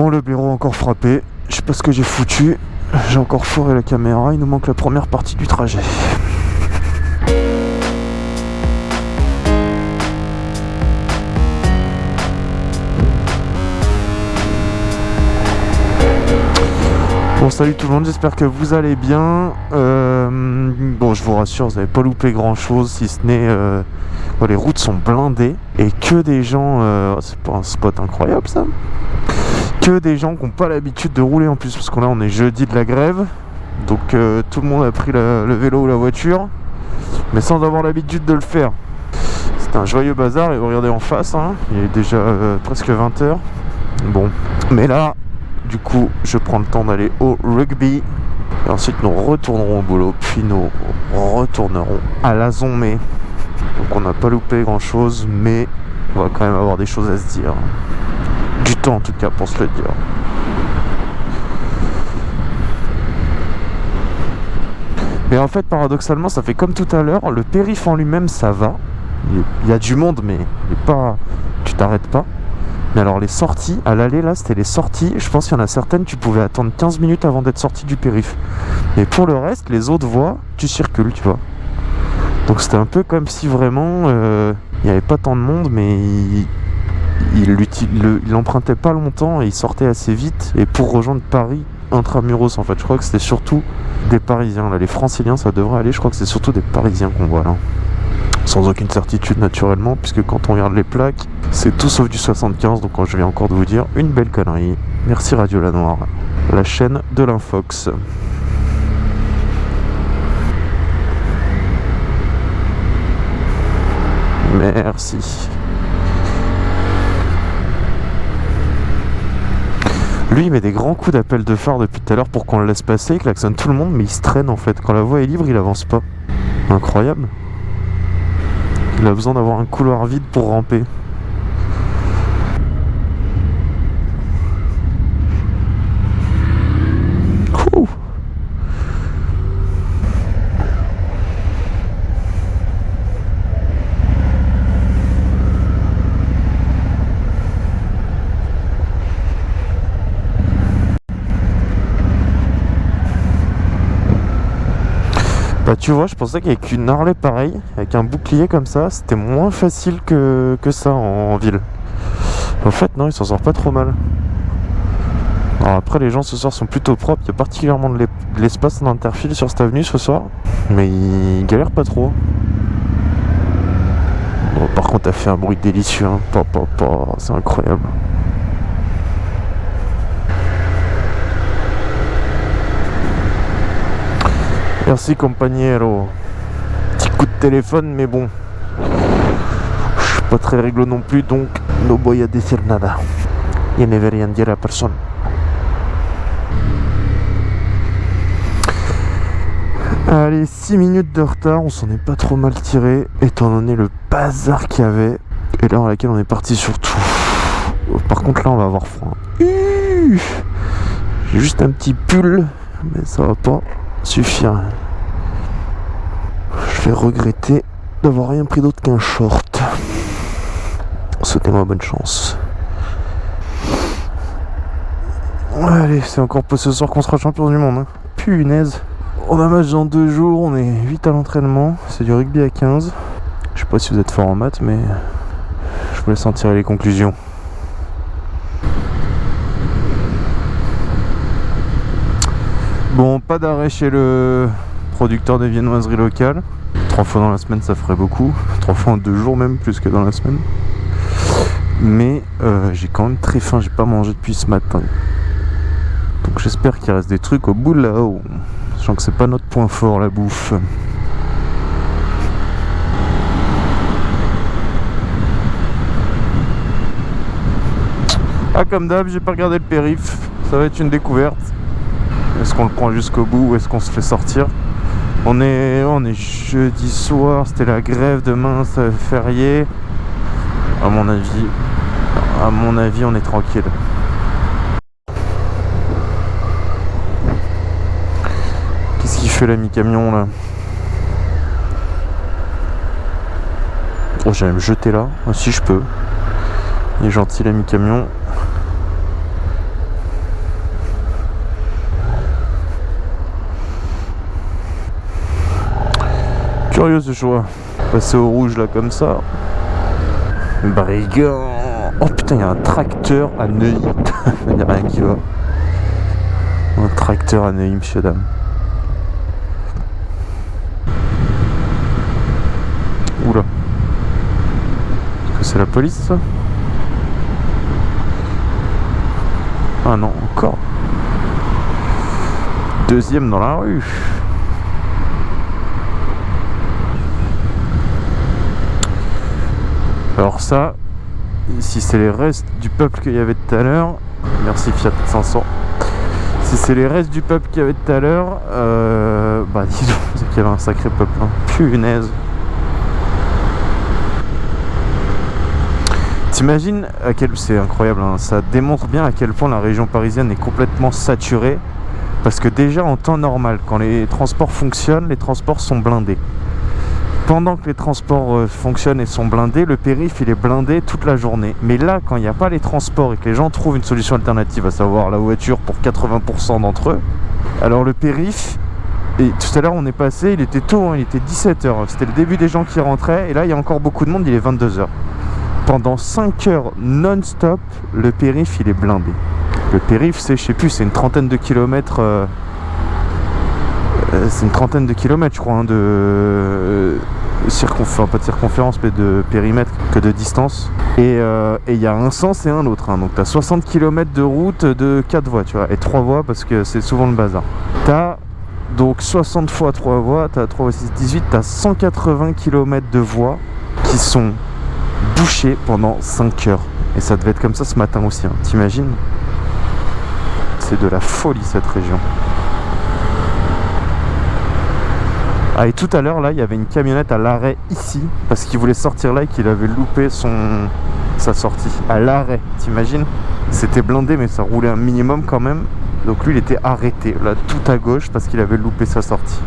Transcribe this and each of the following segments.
Bon, le blaireau encore frappé. Je sais pas ce que j'ai foutu. J'ai encore fourré la caméra. Il nous manque la première partie du trajet. Bon salut tout le monde, j'espère que vous allez bien. Euh, bon je vous rassure, vous n'avez pas loupé grand chose si ce n'est... Euh, les routes sont blindées et que des gens... Euh, c'est pas un spot incroyable ça Que des gens qui n'ont pas l'habitude de rouler en plus parce qu'on là on est jeudi de la grève. Donc tout le monde a pris le vélo ou la voiture mais sans avoir l'habitude de le faire. C'est un joyeux bazar et vous regardez en face, hein, il est déjà presque 20h. Bon, mais là du coup, je prends le temps d'aller au rugby. Et ensuite, nous retournerons au boulot. Puis nous retournerons à la Zonmé. Donc on n'a pas loupé grand chose, mais on va quand même avoir des choses à se dire. Du temps en tout cas pour se le dire. Mais en fait, paradoxalement, ça fait comme tout à l'heure. Le périph' en lui-même, ça va. Il y a du monde, mais pas... tu t'arrêtes pas. Mais alors les sorties, à l'aller là, c'était les sorties. Je pense qu'il y en a certaines, tu pouvais attendre 15 minutes avant d'être sorti du périph. Et pour le reste, les autres voies, tu circules, tu vois. Donc c'était un peu comme si vraiment euh, il n'y avait pas tant de monde, mais il, il, empruntait pas longtemps et il sortait assez vite. Et pour rejoindre Paris, intramuros en fait, je crois que c'était surtout des Parisiens. Les Franciliens, ça devrait aller. Je crois que c'est surtout des Parisiens qu'on voit là sans aucune certitude naturellement, puisque quand on regarde les plaques, c'est tout sauf du 75, donc je viens encore de vous dire une belle connerie. Merci Radio La Noire, la chaîne de l'Infox. Merci. Lui, il met des grands coups d'appel de phare depuis tout à l'heure pour qu'on le laisse passer, il klaxonne tout le monde, mais il se traîne en fait. Quand la voie est libre, il avance pas. Incroyable. Il a besoin d'avoir un couloir vide pour ramper. Bah tu vois, je pensais qu'avec une Harley pareille, avec un bouclier comme ça, c'était moins facile que, ça en, ville. En fait, non, il s'en sort pas trop mal. Alors après, les gens ce soir sont plutôt propres. Il y a particulièrement de l'espace d'interfile sur cette avenue ce soir. Mais ils galèrent pas trop. Bon, par contre, t'as fait un bruit délicieux. Hein. C'est incroyable. Merci compagnero. Petit coup de téléphone, mais bon. Je suis pas très réglo non plus, donc no voy a decir nada. Y ne vais rien dire à personne. Allez, 6 minutes de retard, on s'en est pas trop mal tiré, étant donné le bazar qu'il y avait, et l'heure à laquelle on est parti surtout. Par contre là on va avoir froid. J'ai juste un petit pull, mais ça va pas suffire. Je vais regretter d'avoir rien pris d'autre qu'un short. Souhaitez-moi bonne chance. Allez, c'est encore pas ce soir qu'on sera champion du monde. Hein. Punaise. On a match dans deux jours, on est 8 à l'entraînement. C'est du rugby à 15. Je sais pas si vous êtes fort en maths, mais je vous laisse en tirer les conclusions. Bon, pas d'arrêt chez le producteur de viennoiseries locales. Trois fois dans la semaine, ça ferait beaucoup. Trois fois en deux jours même, plus que dans la semaine. Mais euh, j'ai quand même très faim, j'ai pas mangé depuis ce matin. Donc j'espère qu'il reste des trucs au bout là-haut. Sachant que c'est pas notre point fort, la bouffe. Ah comme d'hab, j'ai pas regardé le périph. Ça va être une découverte. Est-ce qu'on le prend jusqu'au bout ou est-ce qu'on se fait sortir on est, on est jeudi soir, c'était la grève, demain c'est férié. À mon avis, à mon avis, on est tranquille. Qu'est-ce qu'il fait l'ami camion là? Oh, j'allais me jeter là. Si je peux. Il est gentil l'ami camion. Curieux ce choix. Passer au rouge là comme ça. Brigand Oh putain, il y a un tracteur à Neuilly. Il n'y a rien qui va. Un tracteur à Neuilly, monsieur, dame. Oula. Est-ce que c'est la police ça? Ah non, encore. Deuxième dans la rue. Alors ça, si c'est les restes du peuple qu'il y avait tout à l'heure, merci Fiat 500. Si c'est les restes du peuple qu'il y avait tout à l'heure, euh, bah dis donc, c'est qu'il y avait un sacré peuple. Hein. Punaise. T'imagines à quel c'est incroyable, hein. ça démontre bien à quel point la région parisienne est complètement saturée. Parce que déjà en temps normal, quand les transports fonctionnent, les transports sont blindés pendant que les transports euh, fonctionnent et sont blindés, le périph il est blindé toute la journée. Mais là, quand il n'y a pas les transports et que les gens trouvent une solution alternative, à savoir la voiture pour 80% d'entre eux, alors le périph, et tout à l'heure on est passé, il était tôt, hein, il était 17h, c'était le début des gens qui rentraient, et là il y a encore beaucoup de monde, il est 22h. Pendant 5 heures non-stop, le périph il est blindé. Le périph c'est, je sais plus, c'est une trentaine de kilomètres... Euh, c'est une trentaine de kilomètres je crois hein, de, circonférence, pas de circonférence, mais de périmètre que de distance. Et euh, il y a un sens et un autre. Hein. Donc tu as 60 km de route de 4 voies, tu vois, et 3 voies parce que c'est souvent le bazar. Tu as donc 60 fois 3 voies, tu as 3 6, 18, tu as 180 km de voies qui sont bouchées pendant 5 heures. Et ça devait être comme ça ce matin aussi, hein. t'imagines? C'est de la folie cette région. Ah et tout à l'heure là il y avait une camionnette à l'arrêt ici parce qu'il voulait sortir là et qu'il avait loupé son sa sortie. À l'arrêt t'imagines? C'était blindé mais ça roulait un minimum quand même. Donc lui il était arrêté là tout à gauche parce qu'il avait loupé sa sortie.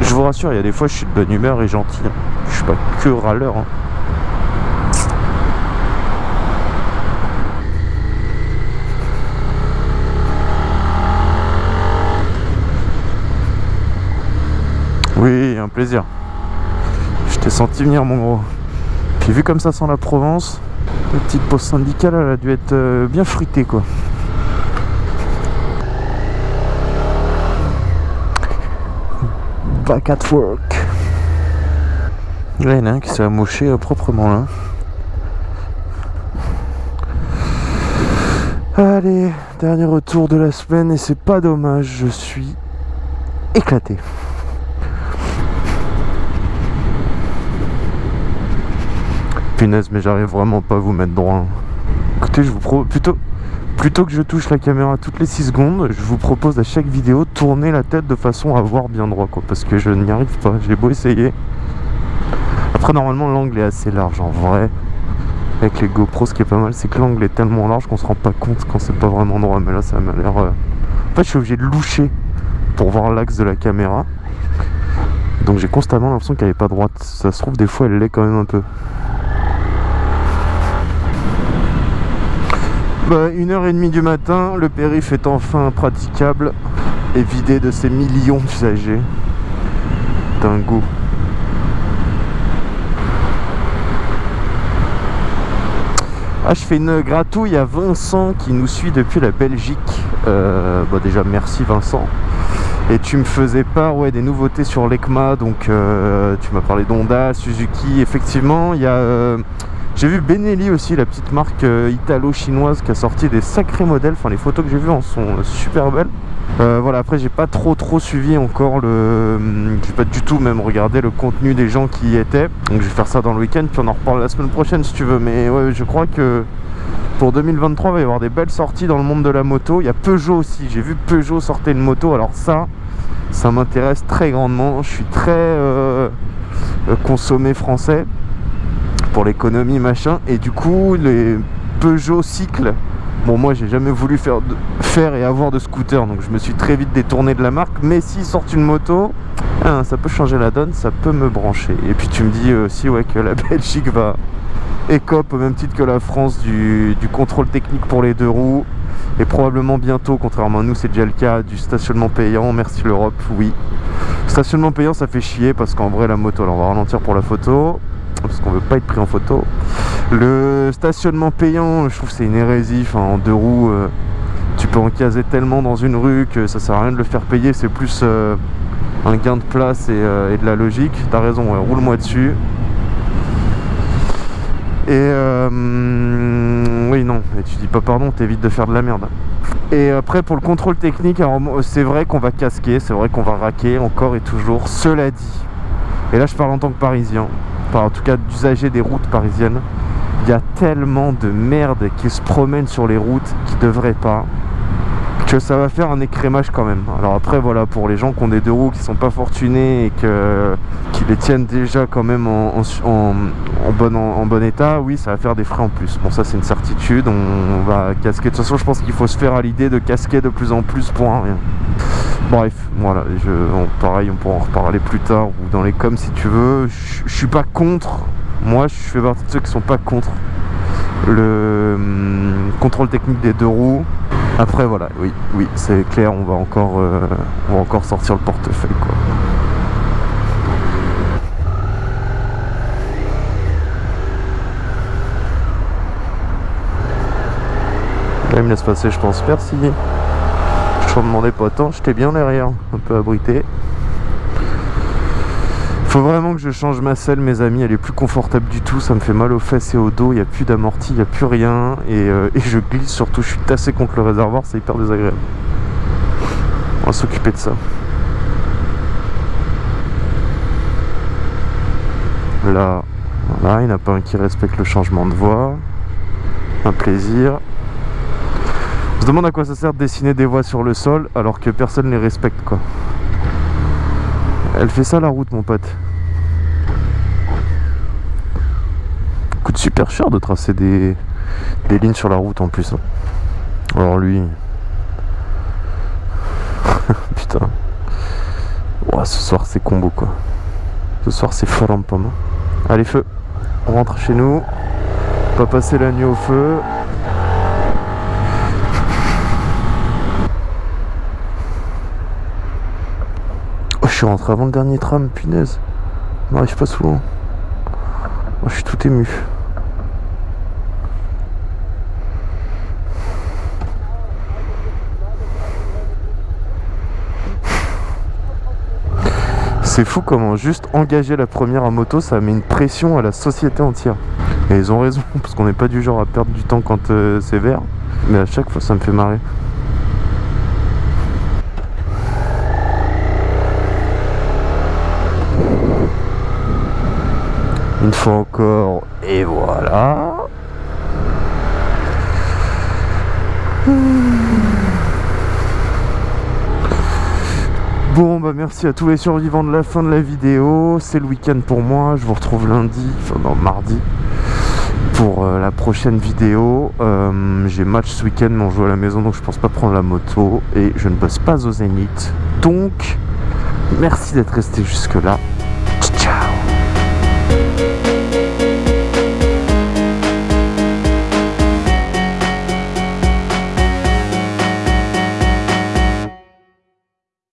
Je vous rassure il y a des fois je suis de bonne humeur et gentil hein. je suis pas que râleur hein. Oui, un plaisir. Je t'ai senti venir, mon gros. Puis vu comme ça sans la Provence, la petite pause syndicale, elle a dû être euh, bien fruitée, quoi. Back at work. Là, il y en a qui s'est amoché euh, proprement, là. Allez, dernier retour de la semaine et c'est pas dommage, je suis éclaté. Mais j'arrive vraiment pas à vous mettre droit. Écoutez, je vous propose plutôt plutôt que je touche la caméra toutes les 6 secondes, je vous propose à chaque vidéo tourner la tête de façon à voir bien droit quoi parce que je n'y arrive pas, j'ai beau essayer. Après normalement l'angle est assez large en vrai. Avec les GoPro ce qui est pas mal c'est que l'angle est tellement large qu'on se rend pas compte quand c'est pas vraiment droit mais là ça m'a l'air... Euh, en fait je suis obligé de loucher pour voir l'axe de la caméra. Donc j'ai constamment l'impression qu'elle est pas droite. Ça se trouve des fois elle l'est quand même un peu. Bah, une heure et demie du matin, le périph' est enfin praticable et vidé de ses millions d'usagers. Dingo. Ah, je fais une gratouille à Vincent qui nous suit depuis la Belgique. Bah, déjà, merci Vincent. Et tu me faisais part ouais, des nouveautés sur l'ECMA, donc euh, tu m'as parlé d'Honda, Suzuki. Effectivement, il y a euh, j'ai vu Benelli aussi, la petite marque euh, italo-chinoise qui a sorti des sacrés modèles. Enfin, les photos que j'ai vues en sont super belles. Euh, voilà, après j'ai pas trop trop suivi encore le... J'ai pas du tout même regardé le contenu des gens qui y étaient. Donc je vais faire ça dans le week-end, puis on en reparle la semaine prochaine si tu veux. Mais ouais, je crois que pour 2023, il va y avoir des belles sorties dans le monde de la moto. Il y a Peugeot aussi, j'ai vu Peugeot sortir une moto. Alors ça, ça m'intéresse très grandement. Je suis très euh, consommé français pour l'économie machin. Et du coup les Peugeot cycles bon moi j'ai jamais voulu faire, faire et avoir de scooter donc je me suis très vite détourné de la marque. Mais s'ils sortent une moto hein, ça peut changer la donne ça peut me brancher. Et puis tu me dis aussi ouais que la Belgique va écope au même titre que la France du, du contrôle technique pour les deux roues. Et probablement bientôt, contrairement à nous, c'est déjà le cas du stationnement payant. Merci l'Europe, oui. Stationnement payant, ça fait chier parce qu'en vrai, la moto, alors on va ralentir pour la photo parce qu'on veut pas être pris en photo. Le stationnement payant, je trouve c'est une hérésie. En deux roues, euh, tu peux en caser tellement dans une rue que ça sert à rien de le faire payer. C'est plus euh, un gain de place et, euh, de la logique. T'as raison, roule-moi dessus. Et oui, non, et tu dis pas pardon, t'évites de faire de la merde. Et après, pour le contrôle technique, c'est vrai qu'on va casquer, c'est vrai qu'on va raquer encore et toujours. Cela dit, et là je parle en tant que parisien, enfin en tout cas d'usager des routes parisiennes, il y a tellement de merde qui se promènent sur les routes qui devraient pas que ça va faire un écrémage quand même. Alors après voilà pour les gens qui ont des deux roues qui sont pas fortunés et que, qui les tiennent déjà quand même en, bon, en, bon état, oui ça va faire des frais en plus. Bon ça c'est une certitude, on, va casquer. De toute façon je pense qu'il faut se faire à l'idée de casquer de plus en plus pour rien. Bref, voilà, je, pareil on pourra en reparler plus tard ou dans les coms si tu veux. Je suis pas contre, moi je fais partie de ceux qui sont pas contre le hum, contrôle technique des deux roues après voilà, oui, oui, c'est clair, on va encore, euh, on va encore sortir le portefeuille quoi. Il me laisse passer, je pense. Merci. Je ne demandais pas tant, j'étais bien derrière, un peu abrité. Faut vraiment que je change ma selle mes amis, elle est plus confortable du tout, ça me fait mal aux fesses et au dos, il n'y a plus d'amorti, il n'y a plus rien euh, et, je glisse surtout, je suis tassé contre le réservoir, c'est hyper désagréable. On va s'occuper de ça. Là, voilà, il n'y en a pas un qui respecte le changement de voie. Un plaisir. On demande à quoi ça sert de dessiner des voies sur le sol alors que personne ne les respecte quoi. Elle fait ça la route mon pote. Coûte super cher de tracer des, lignes sur la route en plus. Hein. Alors lui... Putain. ce soir c'est combo quoi. Ce soir c'est fort en pomme. Allez feu. On rentre chez nous. Pas passer la nuit au feu. Suis rentré avant le dernier tram, punaise. On n'arrive pas souvent. Moi, je suis tout ému. C'est fou comment juste engager la première à moto, ça met une pression à la société entière. Et ils ont raison, parce qu'on n'est pas du genre à perdre du temps quand euh, c'est vert. Mais à chaque fois, ça me fait marrer. Une fois encore, et voilà. Bon bah merci à tous les survivants de la fin de la vidéo, c'est le week-end pour moi, je vous retrouve lundi, enfin non mardi, pour euh, la prochaine vidéo. Euh, j'ai match ce week-end mais on joue à la maison donc je pense pas prendre la moto et je ne bosse pas au Zénith. Donc merci d'être resté jusque là